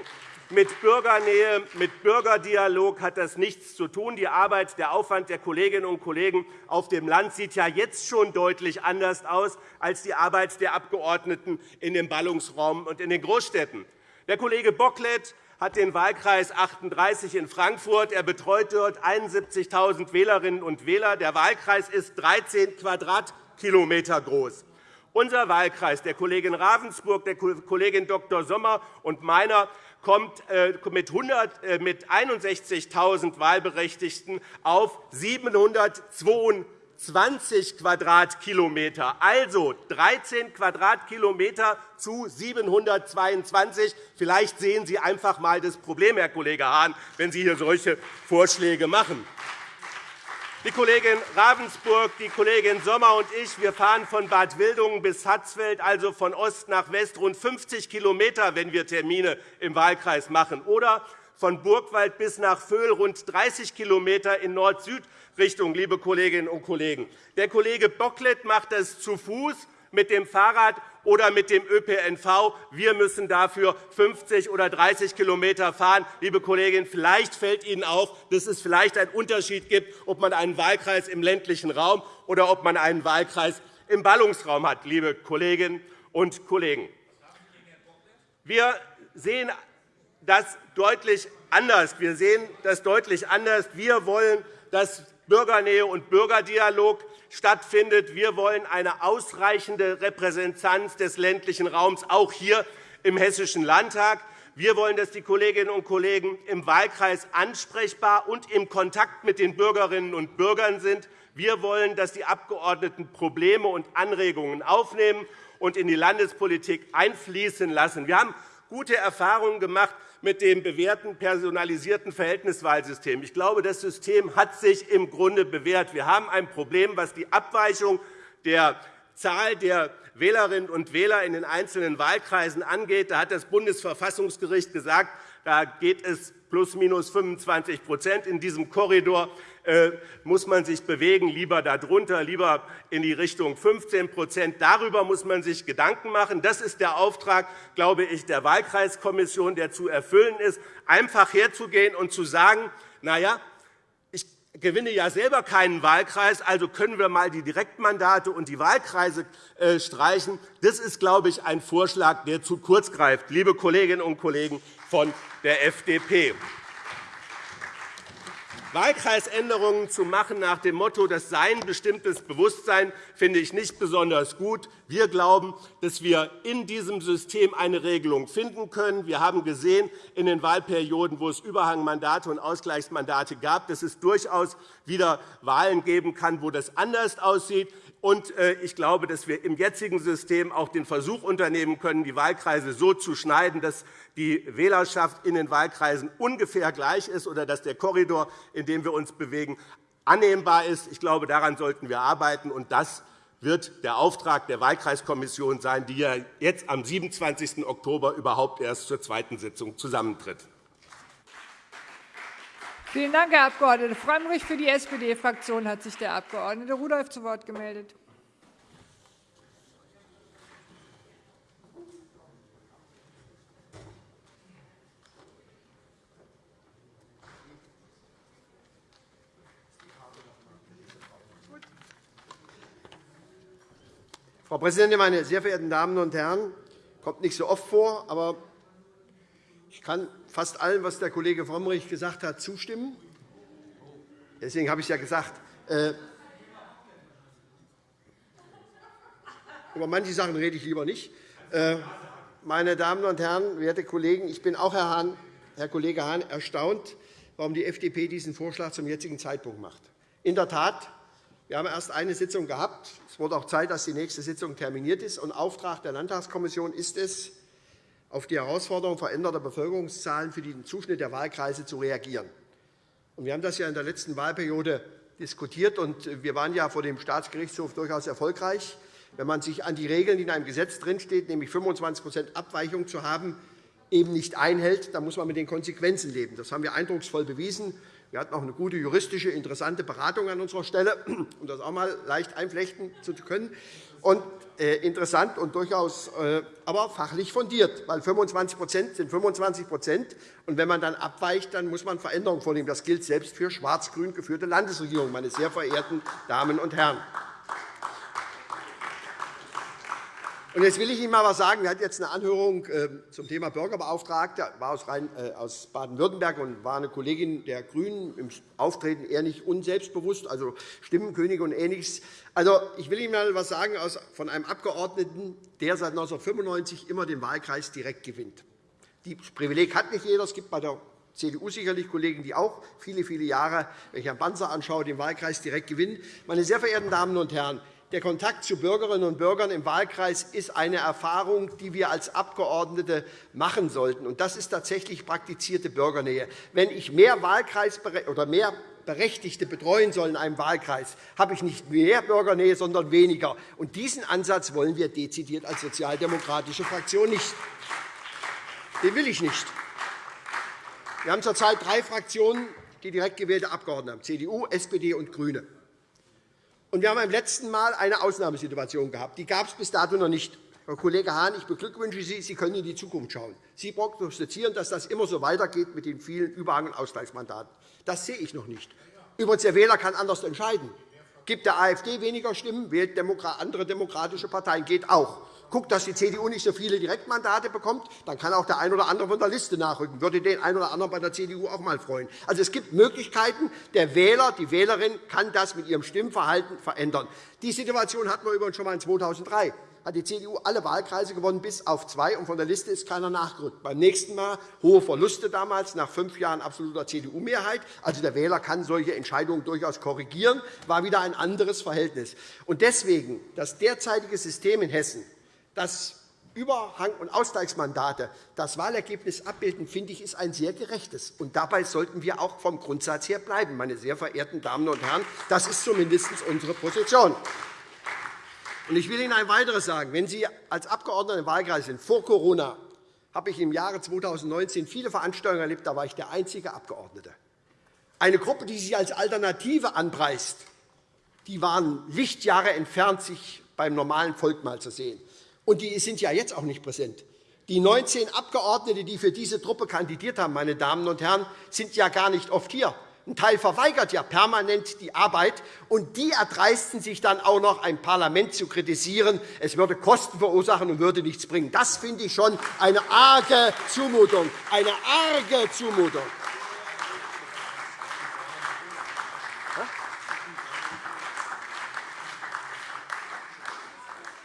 mit Bürgernähe, mit Bürgerdialog hat das nichts zu tun. Die Arbeit, der Aufwand der Kolleginnen und Kollegen auf dem Land sieht ja jetzt schon deutlich anders aus als die Arbeit der Abgeordneten in dem Ballungsraum und in den Großstädten. Der Kollege Bocklet hat den Wahlkreis 38 in Frankfurt. Er betreut dort 71.000 Wählerinnen und Wähler. Der Wahlkreis ist 13 Quadratkilometer groß. Unser Wahlkreis, der Kollegin Ravensburg, der Kollegin Dr. Sommer und meiner, kommt äh, mit 61.000 äh, Wahlberechtigten auf 722 Quadratkilometer, also 13 Quadratkilometer zu 722. Vielleicht sehen Sie einfach einmal das Problem, Herr Kollege Hahn, wenn Sie hier solche Vorschläge machen. Die Kollegin Ravensburg, die Kollegin Sommer und ich wir fahren von Bad Wildungen bis Hatzfeld, also von Ost nach West, rund 50 km, wenn wir Termine im Wahlkreis machen, oder von Burgwald bis nach Vöhl rund 30 km in Nord-Süd-Richtung. Liebe Kolleginnen und Kollegen. Der Kollege Bocklet macht das zu Fuß mit dem Fahrrad oder mit dem ÖPNV. Wir müssen dafür 50 oder 30 km fahren. Liebe Kolleginnen, vielleicht fällt Ihnen auf, dass es vielleicht einen Unterschied gibt, ob man einen Wahlkreis im ländlichen Raum oder ob man einen Wahlkreis im Ballungsraum hat, liebe Kolleginnen und Kollegen. Wir sehen das deutlich anders. Wir sehen das deutlich anders. Wir wollen, dass Bürgernähe und Bürgerdialog stattfindet. Wir wollen eine ausreichende Repräsentanz des ländlichen Raums, auch hier im Hessischen Landtag. Wir wollen, dass die Kolleginnen und Kollegen im Wahlkreis ansprechbar und im Kontakt mit den Bürgerinnen und Bürgern sind. Wir wollen, dass die Abgeordneten Probleme und Anregungen aufnehmen und in die Landespolitik einfließen lassen. Wir haben gute Erfahrungen gemacht mit dem bewährten personalisierten Verhältniswahlsystem. Ich glaube, das System hat sich im Grunde bewährt. Wir haben ein Problem, was die Abweichung der Zahl der Wählerinnen und Wähler in den einzelnen Wahlkreisen angeht. Da hat das Bundesverfassungsgericht gesagt, da geht es plus minus 25% in diesem Korridor muss man sich bewegen, lieber darunter, lieber in die Richtung 15% Darüber muss man sich Gedanken machen. Das ist der Auftrag, glaube ich, der Wahlkreiskommission, der zu erfüllen ist, einfach herzugehen und zu sagen, na ja, ich gewinne ja selber keinen Wahlkreis, also können wir einmal die Direktmandate und die Wahlkreise äh, streichen. Das ist, glaube ich, ein Vorschlag, der zu kurz greift, liebe Kolleginnen und Kollegen von der FDP. Wahlkreisänderungen zu machen nach dem Motto, das sei ein bestimmtes Bewusstsein, finde ich nicht besonders gut. Wir glauben, dass wir in diesem System eine Regelung finden können. Wir haben gesehen in den Wahlperioden, wo es Überhangmandate und Ausgleichsmandate gab, dass es durchaus wieder Wahlen geben kann, wo das anders aussieht. Und äh, ich glaube, dass wir im jetzigen System auch den Versuch unternehmen können, die Wahlkreise so zu schneiden, dass die Wählerschaft in den Wahlkreisen ungefähr gleich ist oder dass der Korridor, in dem wir uns bewegen, annehmbar ist. Ich glaube, daran sollten wir arbeiten. Und das wird der Auftrag der Wahlkreiskommission sein, die ja jetzt am 27. Oktober überhaupt erst zur zweiten Sitzung zusammentritt. Vielen Dank, Herr Abg. Frömmrich. Für die SPD-Fraktion hat sich der Abg. Rudolph zu Wort gemeldet. Frau Präsidentin, meine sehr verehrten Damen und Herren! Kommt nicht so oft vor, aber ich kann fast allem, was der Kollege Frömmrich gesagt hat, zustimmen. Deswegen habe ich es ja gesagt. Äh, über manche Sachen rede ich lieber nicht. Äh, meine Damen und Herren, werte Kollegen, ich bin auch, Herr, Hahn, Herr Kollege Hahn, erstaunt, warum die FDP diesen Vorschlag zum jetzigen Zeitpunkt macht. In der Tat, wir haben erst eine Sitzung gehabt. Es wurde auch Zeit, dass die nächste Sitzung terminiert ist. Und Auftrag der Landtagskommission ist es, auf die Herausforderung veränderter Bevölkerungszahlen für den Zuschnitt der Wahlkreise zu reagieren. Wir haben das ja in der letzten Wahlperiode diskutiert, und wir waren ja vor dem Staatsgerichtshof durchaus erfolgreich. Wenn man sich an die Regeln, die in einem Gesetz drinstehen, nämlich 25% Abweichung zu haben, eben nicht einhält, dann muss man mit den Konsequenzen leben. Das haben wir eindrucksvoll bewiesen. Wir hatten auch eine gute juristische, interessante Beratung an unserer Stelle, um das auch einmal leicht einflechten zu können. Und äh, interessant und durchaus äh, aber fachlich fundiert, weil 25 sind 25 und wenn man dann abweicht, dann muss man Veränderungen vornehmen. Das gilt selbst für schwarz-grün geführte Landesregierungen, meine sehr verehrten Damen und Herren. Jetzt will ich Ihnen einmal etwas sagen. Wir hatten jetzt eine Anhörung ähm, zum Thema Bürgerbeauftragter. war äh, aus Baden-Württemberg und war eine Kollegin der GRÜNEN im Auftreten eher nicht unselbstbewusst, also Stimmenkönige und Ähnliches. Also, ich will Ihnen einmal etwas sagen von einem Abgeordneten, der seit 1995 immer den Wahlkreis direkt gewinnt. Das Privileg hat nicht jeder. Es gibt bei der CDU sicherlich Kollegen, die auch viele, viele Jahre, wenn ich Herrn Banzer anschaue, den Wahlkreis direkt gewinnen. Meine sehr verehrten Damen und Herren, der Kontakt zu Bürgerinnen und Bürgern im Wahlkreis ist eine Erfahrung, die wir als Abgeordnete machen sollten. Das ist tatsächlich praktizierte Bürgernähe. Wenn ich mehr, Wahlkreis oder mehr Berechtigte betreuen soll in einem Wahlkreis, habe ich nicht mehr Bürgernähe, sondern weniger. Und diesen Ansatz wollen wir dezidiert als sozialdemokratische Fraktion nicht. Den will ich nicht. Wir haben zurzeit drei Fraktionen, die direkt gewählte Abgeordnete haben, CDU, SPD und GRÜNE. Und wir haben beim letzten Mal eine Ausnahmesituation gehabt. Die gab es bis dato noch nicht. Herr Kollege Hahn, ich beglückwünsche Sie. Sie können in die Zukunft schauen. Sie prognostizieren, dass das immer so weitergeht mit den vielen Überhang- und Ausgleichsmandaten. Das sehe ich noch nicht. Übrigens, der Wähler kann anders entscheiden. Gibt der AfD weniger Stimmen, wählt andere demokratische Parteien. Geht auch guckt, dass die CDU nicht so viele Direktmandate bekommt, dann kann auch der ein oder andere von der Liste nachrücken. Würde den einen oder anderen bei der CDU auch einmal freuen. Also, es gibt Möglichkeiten. Der Wähler, die Wählerin kann das mit ihrem Stimmverhalten verändern. Die Situation hatten wir übrigens schon einmal 2003 hat die CDU alle Wahlkreise gewonnen, bis auf zwei, und von der Liste ist keiner nachgerückt. Beim nächsten Mal hohe Verluste damals, nach fünf Jahren absoluter CDU-Mehrheit. Also der Wähler kann solche Entscheidungen durchaus korrigieren. war wieder ein anderes Verhältnis. Und deswegen das derzeitige System in Hessen dass Überhang- und Ausgleichsmandate das Wahlergebnis abbilden, finde ich, ist ein sehr gerechtes. Und dabei sollten wir auch vom Grundsatz her bleiben, meine sehr verehrten Damen und Herren. Das ist zumindest unsere Position. Ich will Ihnen ein weiteres sagen. Wenn Sie als Abgeordneter im Wahlkreis sind, vor Corona, habe ich im Jahre 2019 viele Veranstaltungen erlebt. Da war ich der einzige Abgeordnete. Eine Gruppe, die sich als Alternative anpreist, die waren Lichtjahre entfernt, sich beim normalen Volk mal zu sehen. Und die sind ja jetzt auch nicht präsent. Die 19 Abgeordnete, die für diese Truppe kandidiert haben, meine Damen und Herren, sind ja gar nicht oft hier. Ein Teil verweigert ja permanent die Arbeit, und die erdreisten sich dann auch noch, ein Parlament zu kritisieren. Es würde Kosten verursachen und würde nichts bringen. Das finde ich schon eine arge Zumutung. Eine arge Zumutung.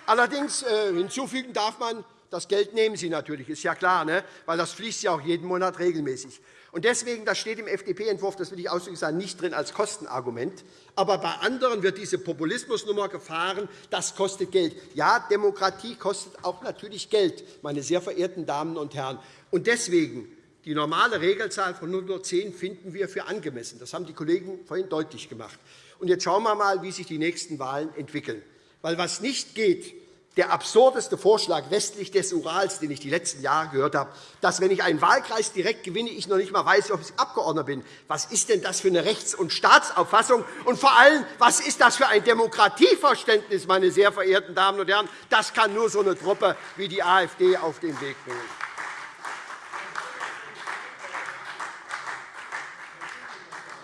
Allerdings äh, hinzufügen darf man, das Geld nehmen Sie natürlich, ist ja klar, ne? weil das fließt ja auch jeden Monat regelmäßig. Und deswegen, das steht im FDP-Entwurf, das will ich ausdrücklich sagen, nicht drin als Kostenargument. Aber bei anderen wird diese Populismusnummer gefahren, das kostet Geld. Ja, Demokratie kostet auch natürlich Geld, meine sehr verehrten Damen und Herren. Und deswegen, die normale Regelzahl von 110 finden wir für angemessen. Das haben die Kollegen vorhin deutlich gemacht. Und jetzt schauen wir einmal, wie sich die nächsten Wahlen entwickeln. Weil was nicht geht, der absurdeste Vorschlag westlich des Urals, den ich die letzten Jahre gehört habe, dass, wenn ich einen Wahlkreis direkt gewinne, ich noch nicht einmal weiß, ob ich Abgeordneter bin. Was ist denn das für eine Rechts- und Staatsauffassung? Und vor allem, was ist das für ein Demokratieverständnis, meine sehr verehrten Damen und Herren? Das kann nur so eine Truppe wie die AfD auf den Weg bringen.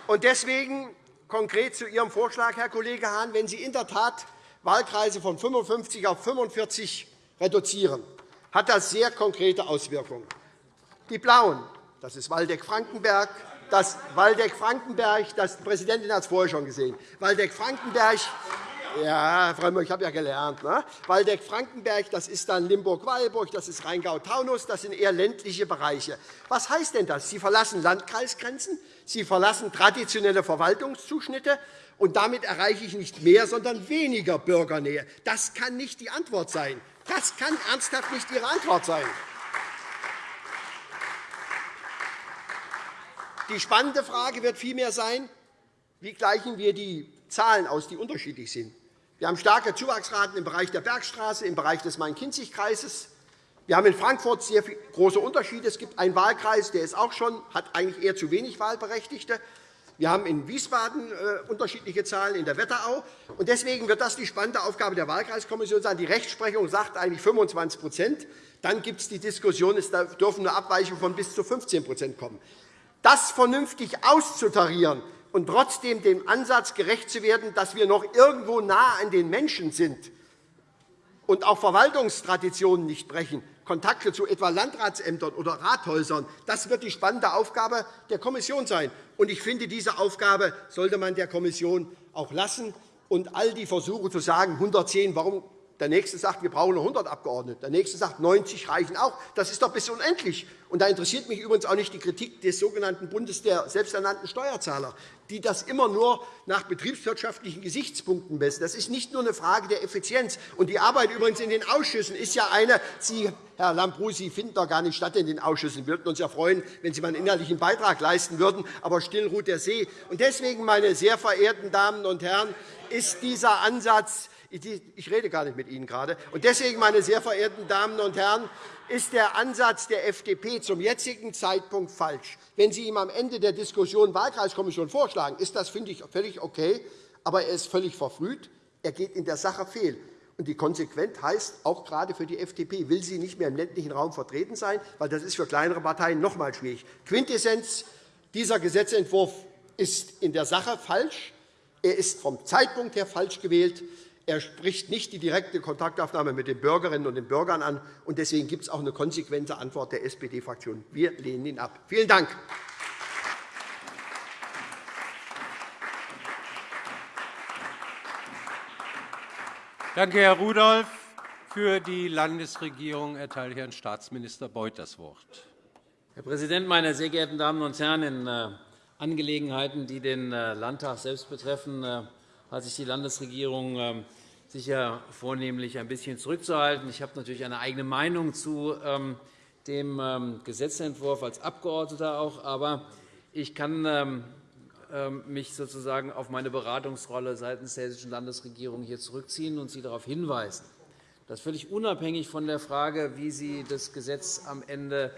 Und deswegen konkret zu Ihrem Vorschlag, Herr Kollege Hahn, wenn Sie in der Tat Wahlkreise von 55 auf 45 reduzieren, hat das sehr konkrete Auswirkungen. Die Blauen, das ist Waldeck-Frankenberg, das Waldeck-Frankenberg, das die Präsidentin hat es vorher schon gesehen. Waldeck-Frankenberg, ja, Frau Müller, ich habe ja gelernt. Ne? Waldeck-Frankenberg, das ist dann Limburg-Weilburg, das ist Rheingau-Taunus, das sind eher ländliche Bereiche. Was heißt denn das? Sie verlassen Landkreisgrenzen, Sie verlassen traditionelle Verwaltungszuschnitte, und damit erreiche ich nicht mehr, sondern weniger Bürgernähe. Das kann nicht die Antwort sein. Das kann ernsthaft nicht Ihre Antwort sein. Die spannende Frage wird vielmehr sein, wie gleichen wir die Zahlen aus, die unterschiedlich sind. Wir haben starke Zuwachsraten im Bereich der Bergstraße, im Bereich des Main-Kinzig-Kreises. Wir haben in Frankfurt sehr große Unterschiede. Es gibt einen Wahlkreis, der ist auch schon, hat eigentlich eher zu wenig Wahlberechtigte. Wir haben in Wiesbaden äh, unterschiedliche Zahlen, in der Wetterau. Deswegen wird das die spannende Aufgabe der Wahlkreiskommission sein. Die Rechtsprechung sagt eigentlich 25% Dann gibt es die Diskussion, es dürfen nur Abweichungen von bis zu 15% kommen. Das vernünftig auszutarieren und trotzdem dem Ansatz gerecht zu werden, dass wir noch irgendwo nah an den Menschen sind und auch Verwaltungstraditionen nicht brechen, Kontakte zu etwa Landratsämtern oder Rathäusern. Das wird die spannende Aufgabe der Kommission sein. Ich finde, diese Aufgabe sollte man der Kommission auch lassen. Und all die Versuche zu sagen, 110, warum der Nächste sagt, wir brauchen 100 Abgeordnete. Der Nächste sagt, 90 reichen auch. Das ist doch bis unendlich. Und da interessiert mich übrigens auch nicht die Kritik des sogenannten Bundes der selbsternannten Steuerzahler, die das immer nur nach betriebswirtschaftlichen Gesichtspunkten messen. Das ist nicht nur eine Frage der Effizienz. Und die Arbeit übrigens in den Ausschüssen ist ja eine, Sie, Herr Lambrou, Sie finden doch gar nicht statt in den Ausschüssen. Wir würden uns ja freuen, wenn Sie mal einen inhaltlichen Beitrag leisten würden. Aber still ruht der See. Deswegen, meine sehr verehrten Damen und Herren, ist dieser Ansatz ich rede gar nicht mit Ihnen gerade. Und deswegen, meine sehr verehrten Damen und Herren, ist der Ansatz der FDP zum jetzigen Zeitpunkt falsch. Wenn Sie ihm am Ende der Diskussion Wahlkreiskommission vorschlagen, ist das, finde ich, völlig okay. Aber er ist völlig verfrüht. Er geht in der Sache fehl. Die Konsequenz heißt, auch gerade für die FDP will sie nicht mehr im ländlichen Raum vertreten sein, weil das ist für kleinere Parteien noch einmal schwierig. Quintessenz dieser Gesetzentwurf ist in der Sache falsch. Er ist vom Zeitpunkt her falsch gewählt. Er spricht nicht die direkte Kontaktaufnahme mit den Bürgerinnen und den Bürgern an. und Deswegen gibt es auch eine konsequente Antwort der SPD-Fraktion. Wir lehnen ihn ab. Vielen Dank. Danke, Herr Rudolph. Für die Landesregierung erteile ich Herrn Staatsminister Beuth das Wort. Herr Präsident, meine sehr geehrten Damen und Herren! In äh, Angelegenheiten, die den äh, Landtag selbst betreffen, äh, hat sich die Landesregierung ähm, sicher vornehmlich ein bisschen zurückzuhalten. Ich habe natürlich eine eigene Meinung zu ähm, dem ähm, Gesetzentwurf als Abgeordneter auch, aber ich kann mich sozusagen auf meine Beratungsrolle seitens der Hessischen Landesregierung hier zurückziehen und Sie darauf hinweisen, dass völlig unabhängig von der Frage, wie Sie das Gesetz am Ende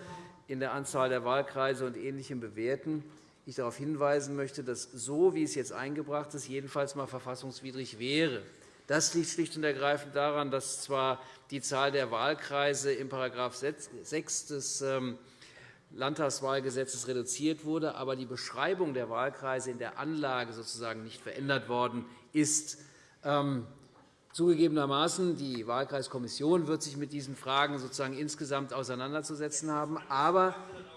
in der Anzahl der Wahlkreise und Ähnlichem bewerten, ich darauf hinweisen möchte, dass so, wie es jetzt eingebracht ist, jedenfalls einmal verfassungswidrig wäre. Das liegt schlicht und ergreifend daran, dass zwar die Zahl der Wahlkreise im § 6 des ähm, Landtagswahlgesetzes reduziert wurde, aber die Beschreibung der Wahlkreise in der Anlage sozusagen nicht verändert worden ist. Ähm, zugegebenermaßen, die Wahlkreiskommission wird sich mit diesen Fragen sozusagen insgesamt auseinanderzusetzen haben. Aber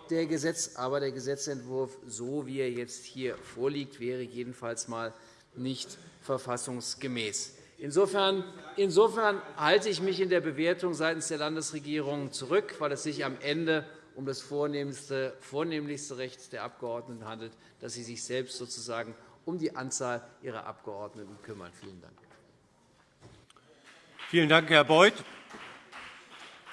der, Gesetz, aber der Gesetzentwurf, so wie er jetzt hier vorliegt, wäre jedenfalls mal nicht verfassungsgemäß. Insofern, insofern halte ich mich in der Bewertung seitens der Landesregierung zurück, weil es sich am Ende um das vornehmlichste Recht der Abgeordneten handelt, dass sie sich selbst sozusagen um die Anzahl ihrer Abgeordneten kümmern. Vielen Dank. Vielen Dank, Herr Beuth.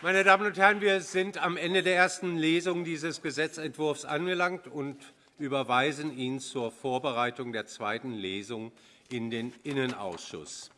Meine Damen und Herren, wir sind am Ende der ersten Lesung dieses Gesetzentwurfs angelangt und überweisen ihn zur Vorbereitung der zweiten Lesung in den Innenausschuss.